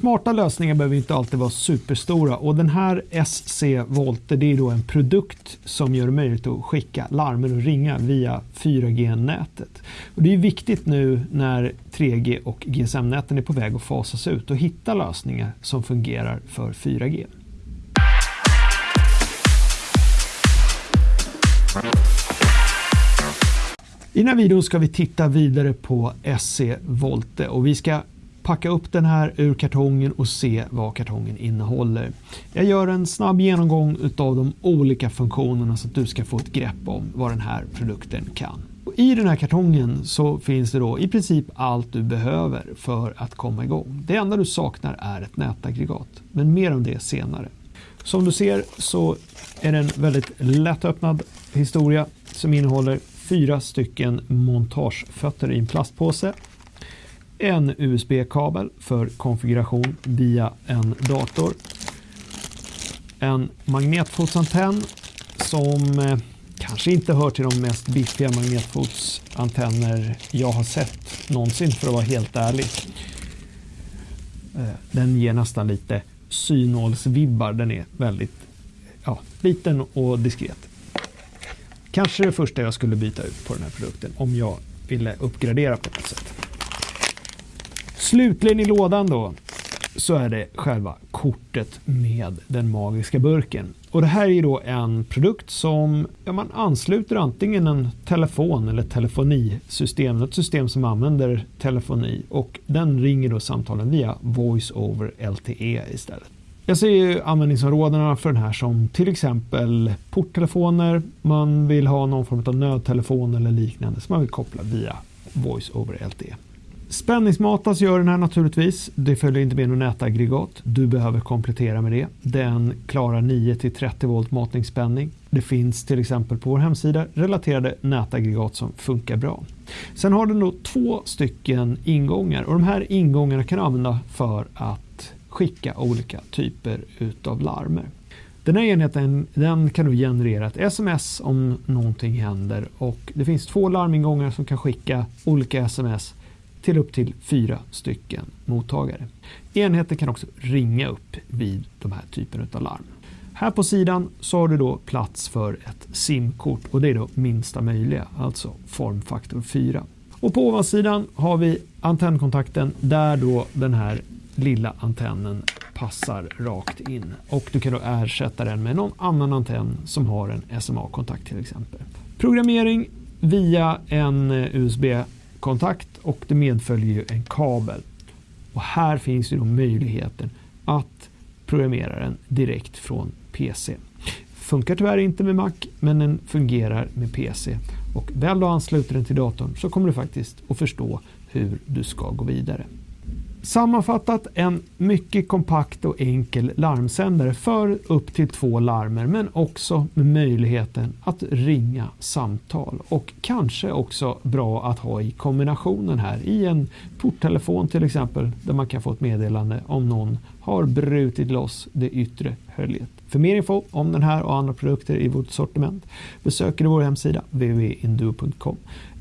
Smarta lösningar behöver inte alltid vara superstora och den här SC Volte det är då en produkt som gör det möjligt att skicka larmer och ringa via 4G-nätet. Och det är viktigt nu när 3G och GSM-näten är på väg att fasas ut och hitta lösningar som fungerar för 4G. I den här videon ska vi titta vidare på SC Volte och vi ska packa upp den här ur kartongen och se vad kartongen innehåller. Jag gör en snabb genomgång av de olika funktionerna så att du ska få ett grepp om vad den här produkten kan. Och I den här kartongen så finns det då i princip allt du behöver för att komma igång. Det enda du saknar är ett nätaggregat, men mer om det senare. Som du ser så är det en väldigt lättöppnad historia som innehåller fyra stycken montagefötter i en plastpåse en USB-kabel för konfiguration via en dator. En magnetfotsantenn som eh, kanske inte hör till de mest biffiga magnetfotsantenner jag har sett någonsin för att vara helt ärlig. Eh, den ger nästan lite synålsvibbar. Den är väldigt ja, liten och diskret. Kanske det första jag skulle byta ut på den här produkten om jag ville uppgradera på något sätt. Slutligen i lådan då så är det själva kortet med den magiska burken. Och det här är då en produkt som ja, man ansluter antingen en telefon eller telefonisystem, ett system som använder telefoni och den ringer då samtalen via voice over LTE istället. Jag ser ju användningsområdena för den här som till exempel porttelefoner, man vill ha någon form av nödtelefon eller liknande som man vill koppla via voice over LTE. Spänningsmatas gör den här naturligtvis. Det följer inte med något nätaggregat. Du behöver komplettera med det. Den klarar 9 30 volt matningsspänning. Det finns till exempel på vår hemsida relaterade nätaggregat som funkar bra. Sen har den då två stycken ingångar och de här ingångarna kan du använda för att skicka olika typer utav larmer. Den här enheten den kan då generera ett sms om någonting händer och det finns två larmingångar som kan skicka olika sms till upp till fyra stycken mottagare. Enheten kan också ringa upp vid de här typen av larm. Här på sidan så har du då plats för ett SIM-kort och det är då minsta möjliga, alltså formfaktor 4. Och på ovansidan har vi antennkontakten där då den här lilla antennen passar rakt in och du kan då ersätta den med någon annan antenn som har en SMA-kontakt till exempel. Programmering via en eh, USB kontakt och det medföljer ju en kabel. Och här finns ju då möjligheten att programmera den direkt från PC. Funkar tyvärr inte med Mac men den fungerar med PC. Och väl du ansluter den till datorn så kommer du faktiskt att förstå hur du ska gå vidare. Sammanfattat en mycket kompakt och enkel larmsändare för upp till två larmer men också med möjligheten att ringa samtal och kanske också bra att ha i kombinationen här i en porttelefon till exempel där man kan få ett meddelande om någon har brutit loss det yttre höljet. För mer info om den här och andra produkter i vårt sortiment besöker du vår hemsida www.induo.com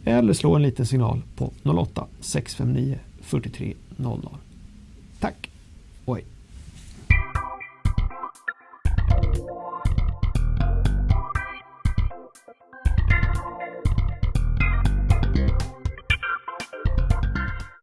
eller slå en liten signal på 08 659 43.00. Tack och hej!